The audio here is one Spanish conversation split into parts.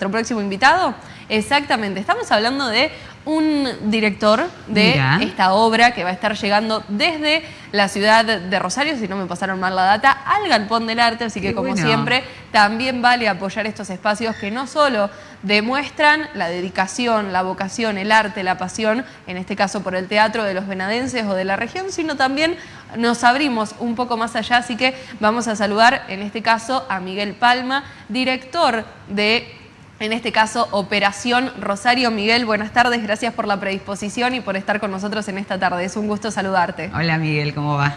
nuestro próximo invitado? Exactamente, estamos hablando de un director de esta obra que va a estar llegando desde la ciudad de Rosario, si no me pasaron mal la data, al Galpón del Arte, así que como siempre también vale apoyar estos espacios que no solo demuestran la dedicación, la vocación, el arte, la pasión, en este caso por el teatro de los venadenses o de la región, sino también nos abrimos un poco más allá, así que vamos a saludar en este caso a Miguel Palma, director de en este caso Operación Rosario. Miguel, buenas tardes, gracias por la predisposición y por estar con nosotros en esta tarde. Es un gusto saludarte. Hola Miguel, ¿cómo va?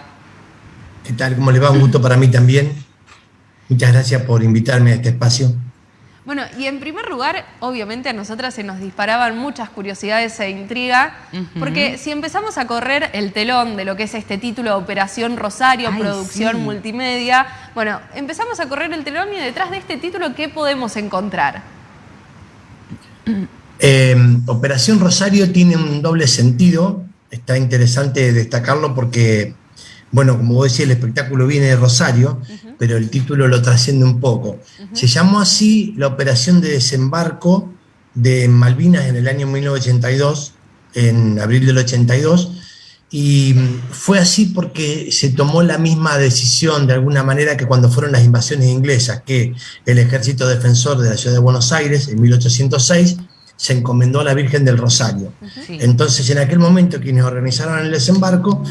¿Qué tal? ¿Cómo le va? Un gusto para mí también. Muchas gracias por invitarme a este espacio. Bueno, y en primer lugar, obviamente a nosotras se nos disparaban muchas curiosidades e intriga, porque si empezamos a correr el telón de lo que es este título Operación Rosario, producción multimedia, bueno, empezamos a correr el telón y detrás de este título, ¿qué podemos encontrar? Em, Operación Rosario tiene un doble sentido, está interesante destacarlo porque, bueno, como vos decís, el espectáculo viene de Rosario, pero el título lo trasciende un poco. Se llamó así la operación de desembarco de Malvinas en el año 1982, en abril del 82, y fue así porque se tomó la misma decisión de alguna manera que cuando fueron las invasiones inglesas, que el ejército defensor de la ciudad de Buenos Aires en 1806 se encomendó a la Virgen del Rosario. Entonces en aquel momento quienes organizaron el desembarco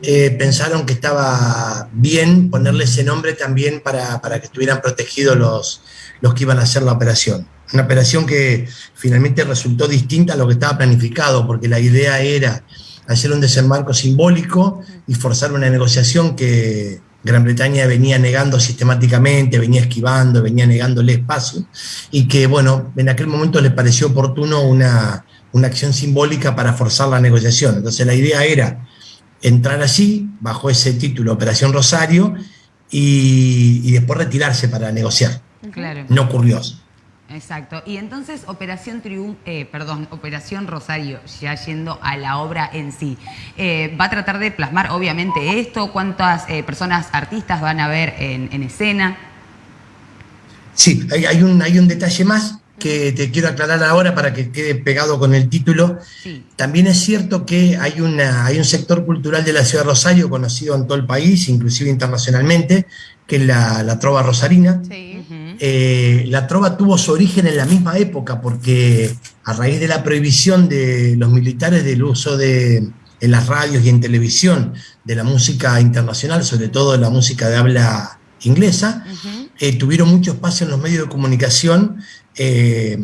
eh, pensaron que estaba bien ponerle ese nombre también para, para, que estuvieran protegidos los, los que iban a hacer la operación. Una operación que finalmente resultó distinta a lo que estaba planificado, porque la idea era hacer un desembarco simbólico y forzar una negociación que Gran Bretaña venía negando sistemáticamente, venía esquivando, venía negándole espacio, y que, bueno, en aquel momento le pareció oportuno una, una acción simbólica para forzar la negociación. Entonces la idea era entrar así, bajo ese título Operación Rosario, y, después retirarse para negociar. Claro. No ocurrió. Exacto. Y entonces Operación Triunfo, eh, perdón, Operación Rosario, ya yendo a la obra en sí, eh, va a tratar de plasmar obviamente esto, cuántas eh, personas artistas van a ver en, escena. Sí, hay, un, hay un detalle más que te quiero aclarar ahora para que quede pegado con el título. También es cierto que hay, una, hay un sector cultural de la ciudad de Rosario conocido en todo el país, inclusive internacionalmente, que es la, la trova rosarina. Sí eh, la trova tuvo su origen en la misma época, porque a raíz de la prohibición de los militares del uso de, en las radios y en televisión de la música internacional, sobre todo de la música de habla inglesa, eh, tuvieron mucho espacio en los medios de comunicación eh,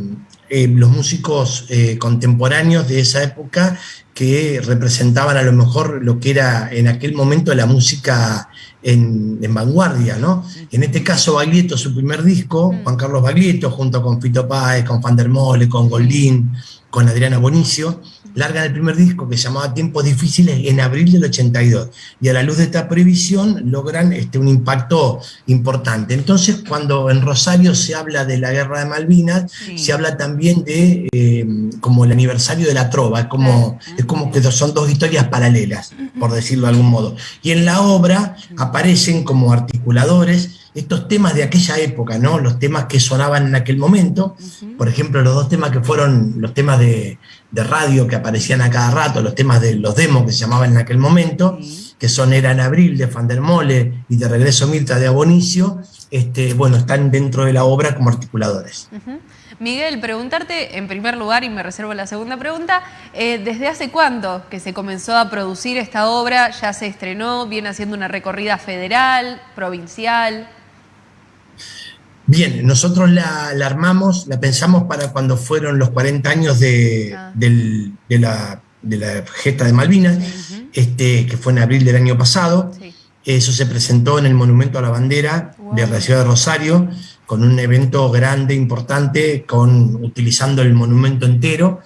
los músicos contemporáneos de esa época que representaban a lo mejor lo que era en aquel momento la música en, vanguardia, ¿no? En este caso, Baglietto, su primer disco, mm. Juan Carlos Baglietto, junto con Fito Páez, con Van der Mole, con Goldín, con Adriana Bonicio, largan el primer disco que se llamaba Tiempos Difíciles en abril del 82. Y a la luz de esta previsión logran este, un impacto importante. Entonces, cuando en Rosario se habla de la guerra de Malvinas, se habla también de eh, como el aniversario de la trova, es como, es como que son dos historias paralelas, por decirlo de algún modo. Y en la obra aparecen como articuladores estos temas de aquella época, ¿no? Los temas que sonaban en aquel momento, por ejemplo, los dos temas que fueron los temas de, radio que aparecían a cada rato, los temas de los demos que se llamaban en aquel momento, que son Era en Abril de Fandermole y de Regreso Mirta de Abonicio, este, bueno, están dentro de la obra como articuladores. Miguel, preguntarte en primer lugar, y me reservo la segunda pregunta, eh, ¿desde hace cuánto que se comenzó a producir esta obra? ¿Ya se estrenó? ¿Viene haciendo una recorrida federal, provincial? Bien, nosotros la, armamos, la pensamos para cuando fueron los 40 años de, ah. la, gesta de Malvinas, este, que fue en abril del año pasado. Eso se presentó en el Monumento a la Bandera de la ciudad de Rosario, con un evento grande, importante, con, utilizando el monumento entero.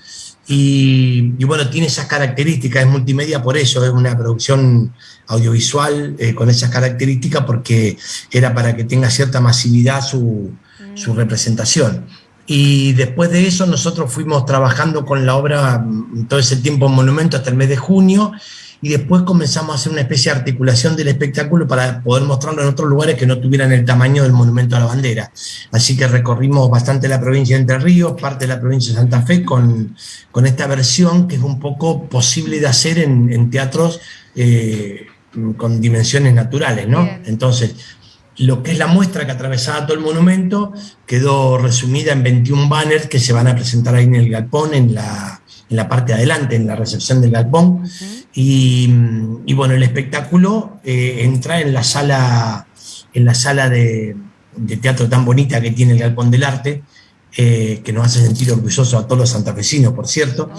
Y, bueno, tiene esas características, es multimedia por eso, es una producción audiovisual eh, con esas características porque era para que tenga cierta masividad su, su, mm. representación. Y después de eso nosotros fuimos trabajando con la obra mm, todo ese tiempo en Monumento hasta el mes de junio y después comenzamos a hacer una especie de articulación del espectáculo para poder mostrarlo en otros lugares que no tuvieran el tamaño del monumento a la bandera. Así que recorrimos bastante la provincia de Entre Ríos, parte de la provincia de Santa Fe, con, con esta versión que es un poco posible de hacer en, teatros eh, con dimensiones naturales, ¿no? Entonces, lo que es la muestra que atravesaba todo el monumento quedó resumida en 21 banners que se van a presentar ahí en el galpón, en la, en la parte de adelante, en la recepción del galpón. Y, bueno, el espectáculo eh, entra en la sala, en la sala de, teatro tan bonita que tiene el galpón del arte, eh, que nos hace sentir orgullosos a todos los santafesinos, por cierto.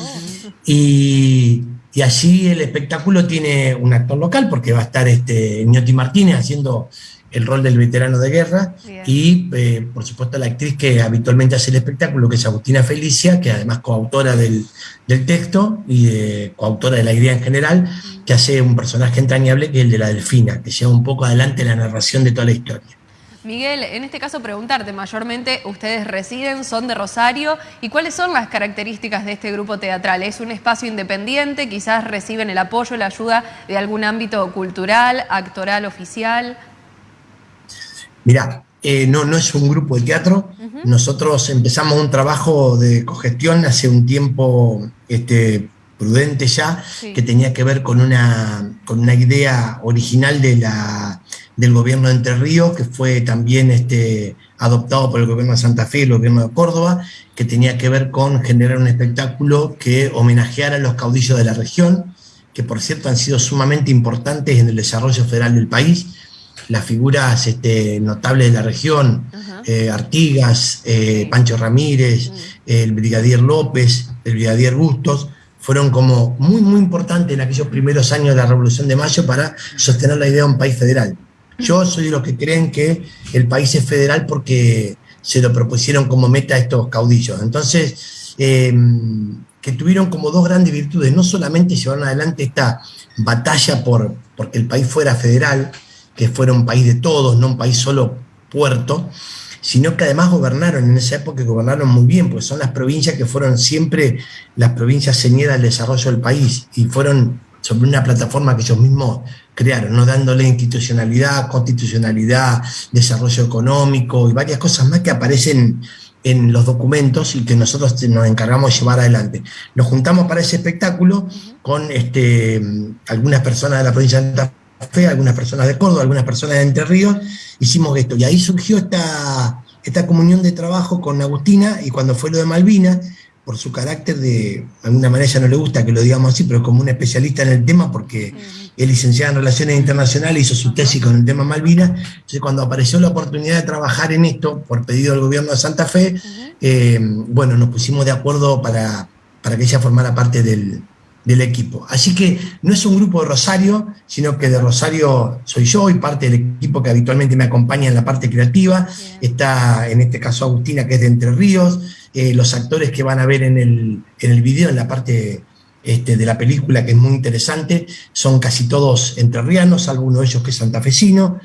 Y, y allí el espectáculo tiene un actor local, porque va a estar este Ñoti Martínez haciendo el rol del veterano de guerra y, eh, por supuesto, la actriz que habitualmente hace el espectáculo, que es Agustina Felicia, que además coautora del, del texto y coautora de la idea en general, que hace un personaje entrañable que es el de la delfina, que lleva un poco adelante la narración de toda la historia. Miguel, en este caso preguntarte, mayormente ustedes residen, son de Rosario, ¿y cuáles son las características de este grupo teatral? ¿Es un espacio independiente? ¿Quizás reciben el apoyo, la ayuda de algún ámbito cultural, actoral, oficial? Mirá, eh, no, no es un grupo de teatro. Nosotros empezamos un trabajo de cogestión hace un tiempo este, prudente ya, que tenía que ver con una, con una idea original de la, del gobierno de Entre Ríos, que fue también este, adoptado por el gobierno de Santa Fe y el gobierno de Córdoba, que tenía que ver con generar un espectáculo que homenajeara a los caudillos de la región, que por cierto han sido sumamente importantes en el desarrollo federal del país las figuras este, notables de la región, eh, Artigas, eh, Pancho Ramírez, el Brigadier López, el Brigadier Bustos, fueron como muy, muy importantes en aquellos primeros años de la Revolución de Mayo para sostener la idea de un país federal. Yo soy de los que creen que el país es federal porque se lo propusieron como meta estos caudillos. Entonces, em, que tuvieron como dos grandes virtudes, no solamente llevaron adelante esta batalla por porque el país fuera federal, que fuera un país de todos, no un país solo puerto, sino que además gobernaron en esa época, gobernaron muy bien, porque son las provincias que fueron siempre las provincias señeras del desarrollo del país y fueron sobre una plataforma que ellos mismos crearon, ¿no? dándole institucionalidad, constitucionalidad, desarrollo económico y varias cosas más que aparecen en los documentos y que nosotros nos encargamos de llevar adelante. Nos juntamos para ese espectáculo con este, algunas personas de la provincia de Santa Fe, algunas personas de Córdoba, algunas personas de Entre Ríos, hicimos esto. Y ahí surgió esta, esta comunión de trabajo con Agustina y cuando fue lo de Malvinas, por su carácter de, de alguna manera ella no le gusta que lo digamos así, pero como un especialista en el tema, porque es licenciada en Relaciones Internacionales, hizo su tesis con el tema Malvinas, entonces cuando apareció la oportunidad de trabajar en esto, por pedido del gobierno de Santa Fe, eh, bueno, nos pusimos de acuerdo para, para que ella formara parte del, del equipo. Así que no es un grupo de Rosario, sino que de Rosario soy yo y parte del equipo que habitualmente me acompaña en la parte creativa. Está en este caso Agustina, que es de Entre Ríos. Eh, los actores que van a ver en el, en el video, en la parte este, de la película, que es muy interesante, son casi todos entrerrianos, algunos de ellos que es santafesino.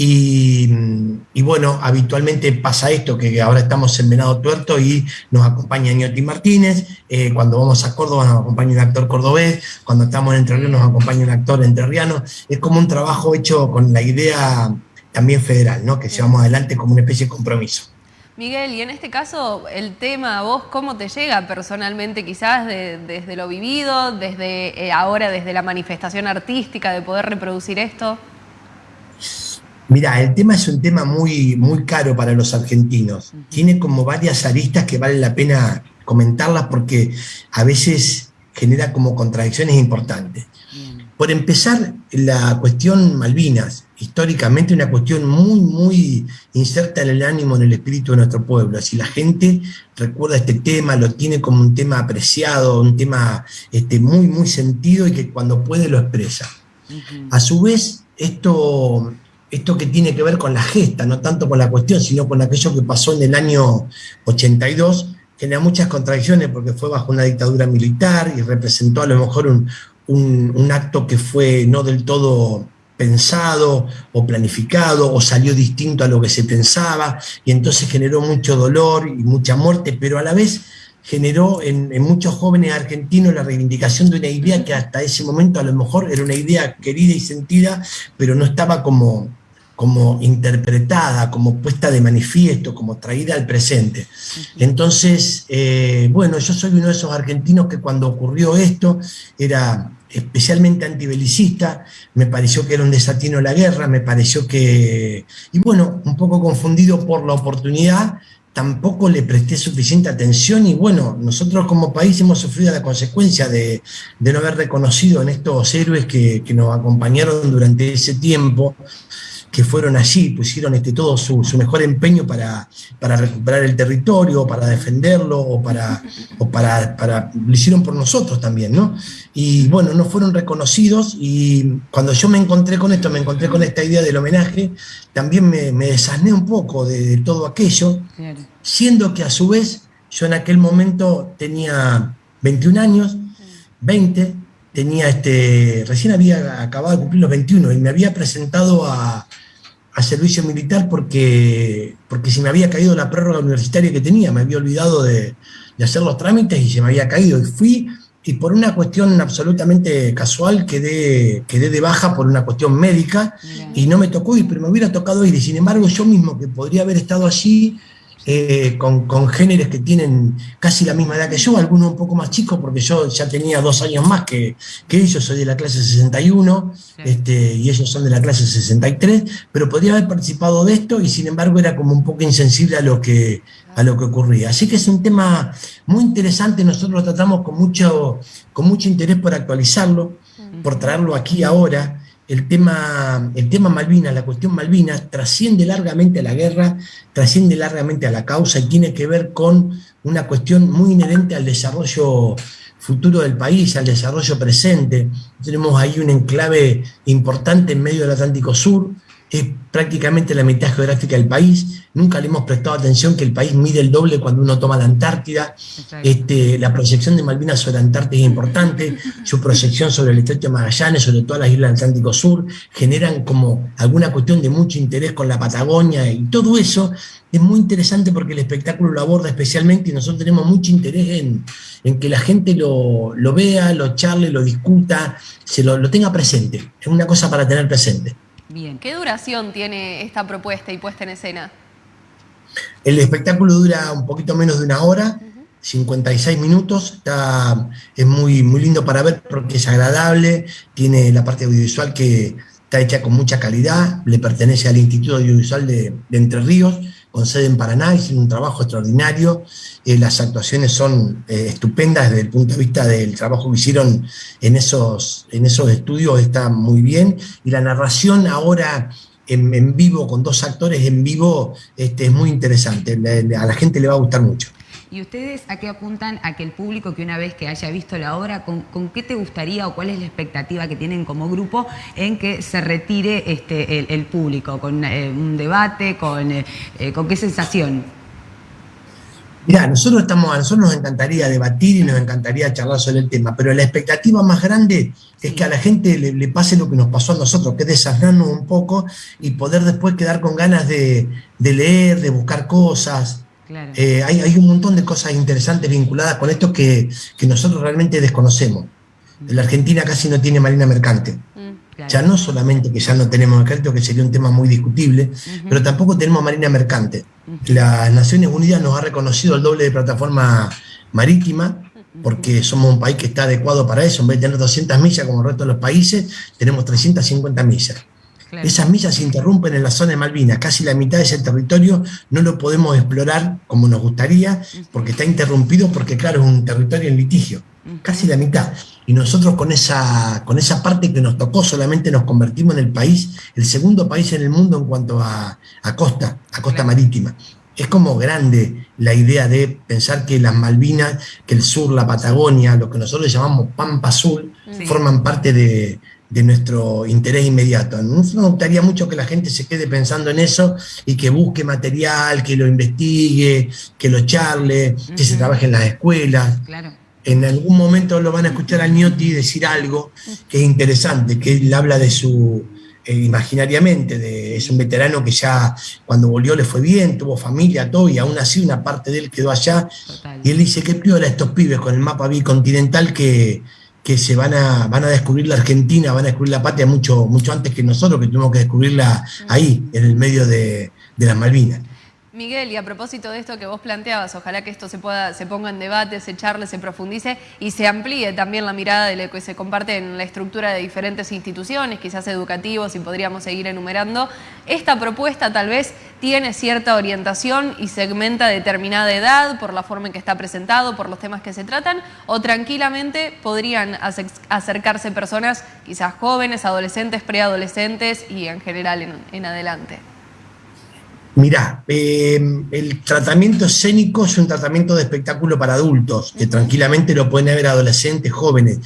Y, bueno, habitualmente pasa esto, que ahora estamos en Venado Tuerto y nos acompaña Ñoti Martínez, eh, cuando vamos a Córdoba nos acompaña un actor cordobés, cuando estamos en Entre Ríos nos acompaña un actor entrerriano, es como un trabajo hecho con la idea también federal, ¿no? que llevamos adelante como una especie de compromiso. Miguel, y en este caso, el tema, vos, ¿cómo te llega personalmente quizás desde lo vivido, desde eh, ahora, desde la manifestación artística, de poder reproducir esto? Mira, el tema es un tema muy, muy caro para los argentinos. Tiene como varias aristas que vale la pena comentarlas porque a veces genera como contradicciones importantes. Por empezar, la cuestión Malvinas, históricamente una cuestión muy, muy inserta en el ánimo, en el espíritu de nuestro pueblo. Si la gente recuerda este tema, lo tiene como un tema apreciado, un tema este, muy, muy sentido y que cuando puede lo expresa. A su vez, esto esto que tiene que ver con la gesta, no tanto con la cuestión, sino con aquello que pasó en el año 82, genera muchas contradicciones porque fue bajo una dictadura militar y representó a lo mejor un, un, acto que fue no del todo pensado o planificado o salió distinto a lo que se pensaba y entonces generó mucho dolor y mucha muerte, pero a la vez generó en, muchos jóvenes argentinos la reivindicación de una idea que hasta ese momento a lo mejor era una idea querida y sentida, pero no estaba como, como interpretada, como puesta de manifiesto, como traída al presente. Entonces, eh, bueno, yo soy uno de esos argentinos que cuando ocurrió esto era especialmente antibelicista, me pareció que era un desatino la guerra, me pareció que, y bueno, un poco confundido por la oportunidad, tampoco le presté suficiente atención y bueno, nosotros como país hemos sufrido la consecuencia de, no haber reconocido en estos héroes que, que nos acompañaron durante ese tiempo, que fueron allí, pusieron este, todo su, mejor empeño para, para, recuperar el territorio, para defenderlo, o para, o para, para, lo hicieron por nosotros también, ¿no? Y bueno, no fueron reconocidos y cuando yo me encontré con esto, me encontré con esta idea del homenaje, también me, me desasné un poco de, todo aquello, siendo que a su vez yo en aquel momento tenía 21 años, 20, tenía este, recién había acabado de cumplir los 21 y me había presentado a, servicio militar porque, porque se me había caído la prórroga universitaria que tenía, me había olvidado de, hacer los trámites y se me había caído. Y fui, y por una cuestión absolutamente casual quedé, quedé de baja por una cuestión médica y no me tocó ir, pero me hubiera tocado ir. Y sin embargo yo mismo, que podría haber estado allí, eh, con, con, géneros que tienen casi la misma edad que yo, algunos un poco más chicos, porque yo ya tenía dos años más que, que ellos, soy de la clase 61, este, y ellos son de la clase 63, pero podría haber participado de esto y sin embargo era como un poco insensible a lo que, a lo que ocurría. Así que es un tema muy interesante, nosotros lo tratamos con mucho, con mucho interés por actualizarlo, por traerlo aquí ahora, el tema, el tema la cuestión Malvinas, trasciende largamente a la guerra, trasciende largamente a la causa y tiene que ver con una cuestión muy inherente al desarrollo futuro del país, al desarrollo presente. Tenemos ahí un enclave importante en medio del Atlántico Sur, es prácticamente la mitad geográfica del país. Nunca le hemos prestado atención que el país mide el doble cuando uno toma la Antártida. Este, la proyección de Malvinas sobre la Antártida es importante, su proyección sobre el Estrecho de Magallanes, sobre todas las islas del Atlántico Sur, generan como alguna cuestión de mucho interés con la Patagonia y todo eso es muy interesante porque el espectáculo lo aborda especialmente y nosotros tenemos mucho interés en, que la gente lo, vea, lo charle, lo discuta, se lo, lo tenga presente. Es una cosa para tener presente. Bien. ¿Qué duración tiene esta propuesta y puesta en escena? El espectáculo dura un poquito menos de una hora, 56 minutos, está, es muy, muy lindo para ver porque es agradable, tiene la parte audiovisual que está hecha con mucha calidad, le pertenece al Instituto Audiovisual de Entre Ríos, con sede en Paraná, hicieron un trabajo extraordinario, eh, las actuaciones son eh, estupendas desde el punto de vista del trabajo que hicieron en esos, en esos estudios, está muy bien, y la narración ahora en, vivo, con dos actores en vivo, este, es muy interesante, a la gente le va a gustar mucho. ¿Y ustedes a qué apuntan a que el público que una vez que haya visto la obra, con, qué te gustaría o cuál es la expectativa que tienen como grupo en que se retire este, el, público? ¿Con eh, un debate? Con, eh, eh, ¿Con qué sensación? Mira, nosotros estamos, a nosotros nos encantaría debatir y nos encantaría charlar sobre el tema, pero la expectativa más grande es que a la gente le, pase lo que nos pasó a nosotros, que es un poco y poder después quedar con ganas de, de leer, de buscar cosas, eh, hay, un montón de cosas interesantes vinculadas con esto que, nosotros realmente desconocemos. Mm. La Argentina casi no tiene marina mercante. Mm, ya no solamente que ya no tenemos mercante, que sería un tema muy discutible, pero tampoco tenemos marina mercante. Las Naciones Unidas nos ha reconocido el doble de plataforma marítima, porque somos un país que está adecuado para eso. En vez de tener 200 millas como el resto de los países, tenemos 350 millas. Esas millas se interrumpen en la zona de Malvinas, casi la mitad de ese territorio no lo podemos explorar como nos gustaría, porque está interrumpido, porque claro, es un territorio en litigio, casi la mitad. Y nosotros con esa, con esa parte que nos tocó solamente nos convertimos en el país, el segundo país en el mundo en cuanto a, costa, a costa marítima. Es como grande la idea de pensar que las Malvinas, que el sur, la Patagonia, lo que nosotros llamamos Pampa Azul, forman parte de, de nuestro interés inmediato. Nos gustaría mucho que la gente se quede pensando en eso y que busque material, que lo investigue, que lo charle, que se trabaje en las escuelas. En algún momento lo van a escuchar a Niotti decir algo que es interesante, que él habla de su, eh, imaginariamente, de, es un veterano que ya cuando volvió le fue bien, tuvo familia, todo, y aún así una parte de él quedó allá. Y él dice, qué piola estos pibes con el mapa bicontinental que, que se van a, van a descubrir la Argentina, van a descubrir la patria mucho, mucho antes que nosotros, que tuvimos que descubrirla ahí, en el medio de, de las Malvinas. Miguel, y a propósito de esto que vos planteabas, ojalá que esto se pueda, se ponga en debate, se charle, se profundice y se amplíe también la mirada de lo que se comparte en la estructura de diferentes instituciones, quizás educativos, y podríamos seguir enumerando. Esta propuesta tal vez tiene cierta orientación y segmenta determinada edad por la forma en que está presentado, por los temas que se tratan, o tranquilamente podrían acercarse personas quizás jóvenes, adolescentes, preadolescentes y en general en adelante. Mirá, em, el tratamiento escénico es un tratamiento de espectáculo para adultos, que tranquilamente lo pueden ver adolescentes, jóvenes.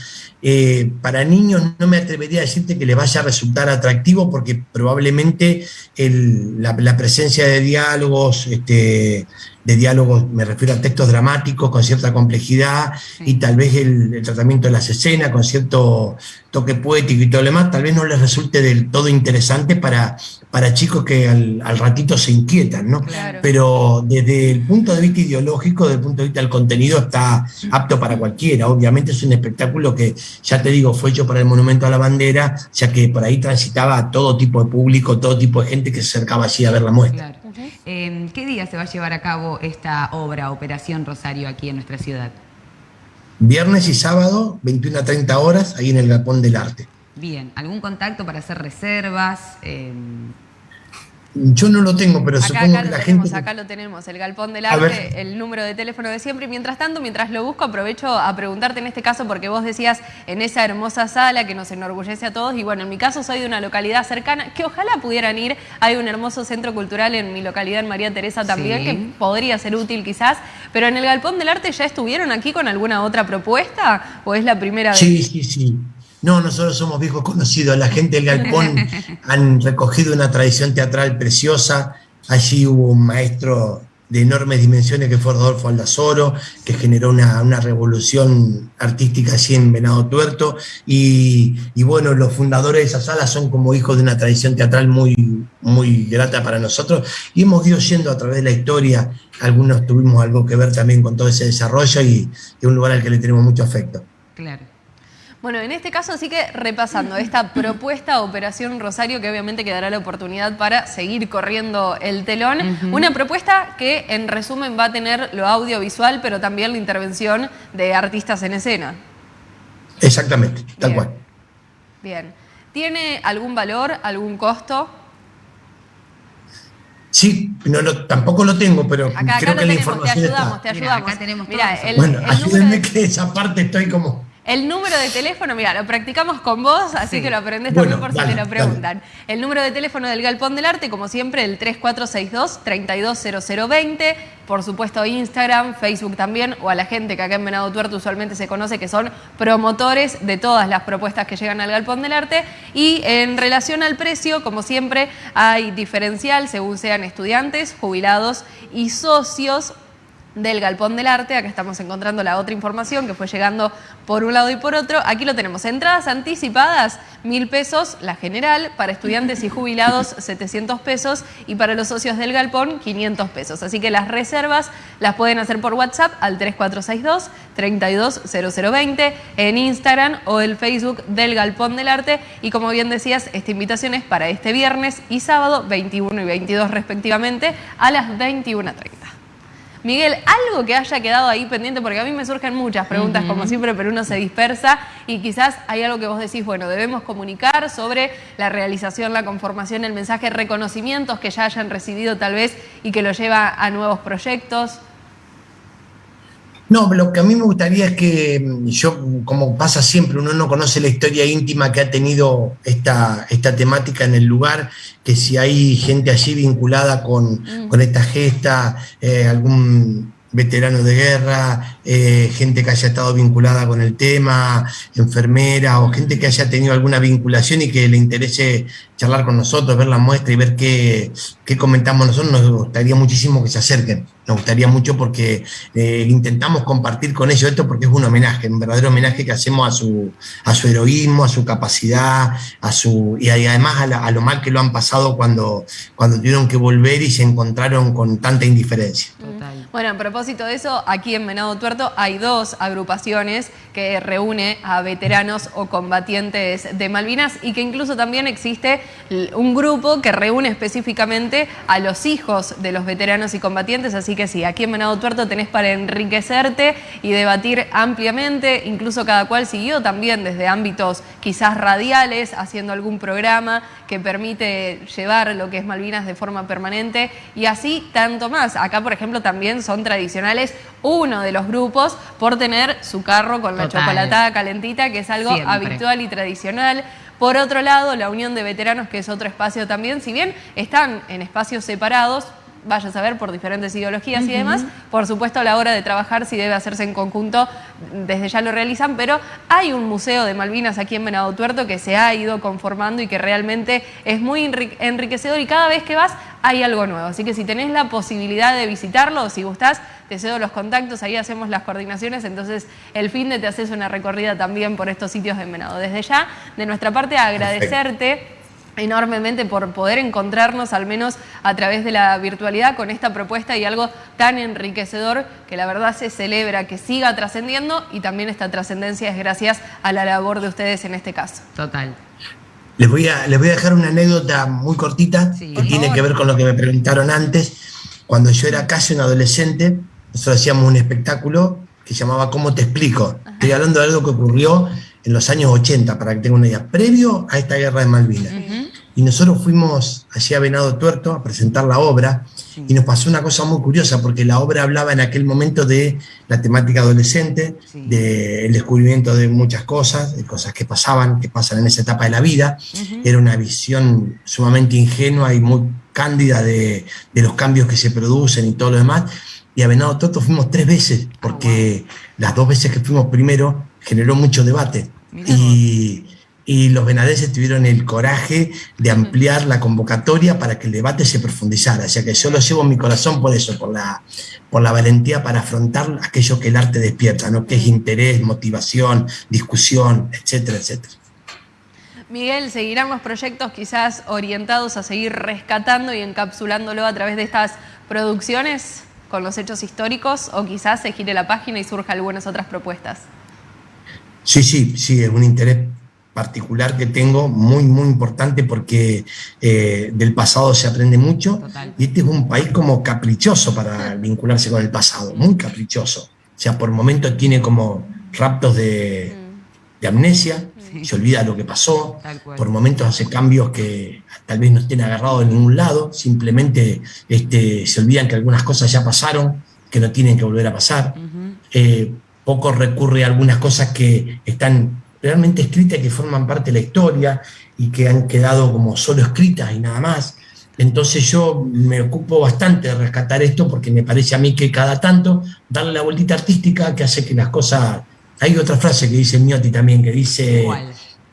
Eh, para niños no me atrevería a decirte que les vaya a resultar atractivo porque probablemente la, presencia de diálogos, este, de diálogos, me refiero a textos dramáticos con cierta complejidad y tal vez el, tratamiento de las escenas con cierto toque poético y todo lo demás, tal vez no les resulte del todo interesante para, para chicos que al, ratito se inquietan, ¿no? Pero desde el punto de vista ideológico, desde el punto de vista del contenido, está apto para cualquiera. Obviamente es un espectáculo que, ya te digo, fue hecho para el Monumento a la Bandera, ya que por ahí transitaba todo tipo de público, todo tipo de gente que se acercaba allí a ver la muestra. Em, ¿Qué día se va a llevar a cabo esta obra, Operación Rosario, aquí en nuestra ciudad? Viernes y sábado, 21 a 30 horas, ahí en el Galpón del Arte. Bien, ¿algún contacto para hacer reservas? Em, yo no lo tengo, pero supongo que la gente... Acá lo tenemos, el Galpón del Arte, el número de teléfono de siempre. Y mientras tanto, mientras lo busco, aprovecho a preguntarte en este caso, porque vos decías en esa hermosa sala que nos enorgullece a todos, y bueno, en mi caso soy de una localidad cercana, que ojalá pudieran ir. Hay un hermoso centro cultural en mi localidad, en María Teresa también, que podría ser útil quizás. Pero en el Galpón del Arte, ¿ya estuvieron aquí con alguna otra propuesta? ¿O es la primera vez? Sí, sí, sí. No, nosotros somos viejos conocidos. La gente del Galpón han recogido una tradición teatral preciosa. Allí hubo un maestro de enormes dimensiones que fue Rodolfo Aldazoro, que generó una, revolución artística allí en Venado Tuerto. Y, bueno, los fundadores de esa sala son como hijos de una tradición teatral muy, muy grata para nosotros. Y hemos ido yendo a través de la historia. Algunos tuvimos algo que ver también con todo ese desarrollo y es un lugar al que le tenemos mucho afecto. Claro. Bueno, en este caso sí que repasando esta propuesta Operación Rosario, que obviamente quedará la oportunidad para seguir corriendo el telón, una propuesta que en resumen va a tener lo audiovisual, pero también la intervención de artistas en escena. Exactamente, tal cual. Bien. ¿Tiene algún valor, algún costo? Sí, no, tampoco lo tengo, pero creo que la información te ayudamos, Te ayudamos, acá tenemos Mira, bueno, ayúdenme que esa parte estoy como... El número de teléfono, mira, lo practicamos con vos, así que lo aprendes también por si te lo preguntan. El número de teléfono del Galpón del Arte, como siempre, el 3462-320020. Por supuesto, Instagram, Facebook también, o a la gente que acá en Venado Tuerto usualmente se conoce que son promotores de todas las propuestas que llegan al Galpón del Arte. Y en relación al precio, como siempre, hay diferencial según sean estudiantes, jubilados y socios del Galpón del Arte. Acá estamos encontrando la otra información que fue llegando por un lado y por otro. Aquí lo tenemos. Entradas anticipadas, mil pesos, la general. Para estudiantes y jubilados, 700 pesos. Y para los socios del Galpón, 500 pesos. Así que las reservas las pueden hacer por WhatsApp al 3462-320020, en Instagram o el Facebook del Galpón del Arte. Y como bien decías, esta invitación es para este viernes y sábado, 21 y 22 respectivamente, a las 21.30. Miguel, algo que haya quedado ahí pendiente, porque a mí me surgen muchas preguntas, como siempre, pero uno se dispersa y quizás hay algo que vos decís, bueno, debemos comunicar sobre la realización, la conformación, el mensaje, reconocimientos que ya hayan recibido tal vez y que lo lleva a nuevos proyectos. No, lo que a mí me gustaría es que mm, yo, como pasa siempre, uno no conoce la historia íntima que ha tenido esta, esta temática en el lugar, que si hay gente allí vinculada con, mm. esta gesta, eh, algún veterano de guerra, eh, gente que haya estado vinculada con el tema, enfermera o gente que haya tenido alguna vinculación y que le interese charlar con nosotros, ver la muestra y ver qué, qué comentamos nosotros, nos gustaría muchísimo que se acerquen. nos gustaría mucho porque eh, intentamos compartir con ellos esto porque es un homenaje, un verdadero homenaje que hacemos a su, a su heroísmo, a su capacidad, a su, y además a, lo mal que lo han pasado cuando, cuando tuvieron que volver y se encontraron con tanta indiferencia. Bueno, a propósito de eso, aquí en Venado Tuerto hay dos agrupaciones que reúne a veteranos o combatientes de Malvinas y que incluso también existe un grupo que reúne específicamente a los hijos de los veteranos y combatientes, así que sí, aquí en Venado Tuerto tenés para enriquecerte y debatir ampliamente, incluso cada cual siguió también desde ámbitos quizás radiales, haciendo algún programa que permite llevar lo que es Malvinas de forma permanente. Y así tanto más. Acá, por ejemplo, también son tradicionales. Uno de los grupos por tener su carro con la chocolatada calentita, que es algo habitual y tradicional. Por otro lado, la Unión de Veteranos, que es otro espacio también, si bien están en espacios separados, vaya a saber, por diferentes ideologías y demás. Por supuesto, a la hora de trabajar, si debe hacerse en conjunto, desde ya lo realizan, pero hay un museo de Malvinas aquí en Venado Tuerto que se ha ido conformando y que realmente es muy enriquecedor y cada vez que vas hay algo nuevo. Así que si tenés la posibilidad de visitarlo o si gustás, te cedo los contactos, ahí hacemos las coordinaciones, entonces el fin de te haces una recorrida también por estos sitios de Venado. Desde ya, de nuestra parte, agradecerte enormemente por poder encontrarnos, al menos a través de la virtualidad, con esta propuesta y algo tan enriquecedor que la verdad se celebra, que siga trascendiendo y también esta trascendencia es gracias a la labor de ustedes en este caso. Total. Les voy a, les voy a dejar una anécdota muy cortita que tiene que ver con lo que me preguntaron antes. Cuando yo era casi un adolescente, nosotros hacíamos un espectáculo que se llamaba ¿Cómo te explico? Estoy hablando de algo que ocurrió en los años 80, para que tengan una idea, previo a esta guerra de Malvinas. Y nosotros fuimos allí a Venado Tuerto a presentar la obra y nos pasó una cosa muy curiosa porque la obra hablaba en aquel momento de la temática adolescente, del descubrimiento de muchas cosas, de cosas que pasaban, que pasan en esa etapa de la vida. Era una visión sumamente ingenua y muy cándida de, de, los cambios que se producen y todo lo demás. Y a Venado Tuerto fuimos tres veces porque ah, las dos veces que fuimos primero generó mucho debate. Y, y, los venadenses tuvieron el coraje de ampliar la convocatoria para que el debate se profundizara. O sea que yo lo llevo en mi corazón por eso, por la, por la valentía para afrontar aquello que el arte despierta, ¿no? que es interés, motivación, discusión, etcétera, etcétera. Miguel, ¿seguirán los proyectos quizás orientados a seguir rescatando y encapsulándolo a través de estas producciones con los hechos históricos o quizás se gire la página y surja algunas otras propuestas? Sí, sí, sí, es un interés particular que tengo, muy, muy importante porque eh, del pasado se aprende mucho. Y este es un país como caprichoso para vincularse con el pasado, muy caprichoso. O sea, por momentos tiene como raptos de, mm. amnesia, se olvida lo que pasó, por momentos hace cambios que tal vez no estén agarrados en ningún lado, simplemente este, se olvidan que algunas cosas ya pasaron, que no tienen que volver a pasar poco recurre a algunas cosas que están realmente escritas y que forman parte de la historia y que han quedado como solo escritas y nada más. Entonces yo me ocupo bastante de rescatar esto porque me parece a mí que cada tanto darle la vueltita artística que hace que las cosas... Hay otra frase que dice Miotti también, que dice,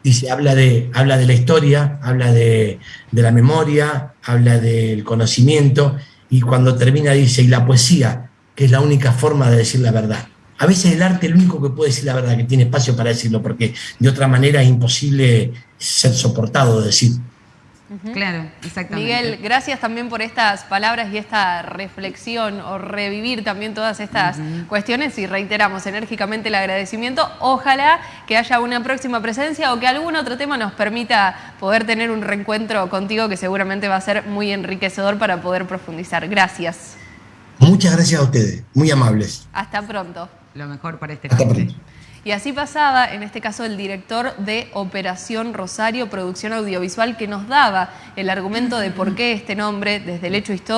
dice habla, de, habla de la historia, habla de, de la memoria, habla del conocimiento y cuando termina dice, y la poesía, que es la única forma de decir la verdad. A veces el arte es el único que puede decir la verdad, que tiene espacio para decirlo, porque de otra manera es imposible ser soportado de decir. Claro, exactamente. Miguel, gracias también por estas palabras y esta reflexión o revivir también todas estas cuestiones y reiteramos enérgicamente el agradecimiento. Ojalá que haya una próxima presencia o que algún otro tema nos permita poder tener un reencuentro contigo que seguramente va a ser muy enriquecedor para poder profundizar. Gracias. Muchas gracias a ustedes, muy amables. Hasta pronto lo mejor para este caso. Y así pasaba, en este caso, el director de Operación Rosario, producción audiovisual, que nos daba el argumento de por qué este nombre, desde el hecho histórico,